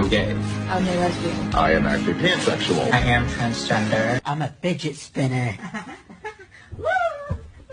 I'm gay. I'm a lesbian. I am actually pansexual. I am transgender. I'm a fidget spinner.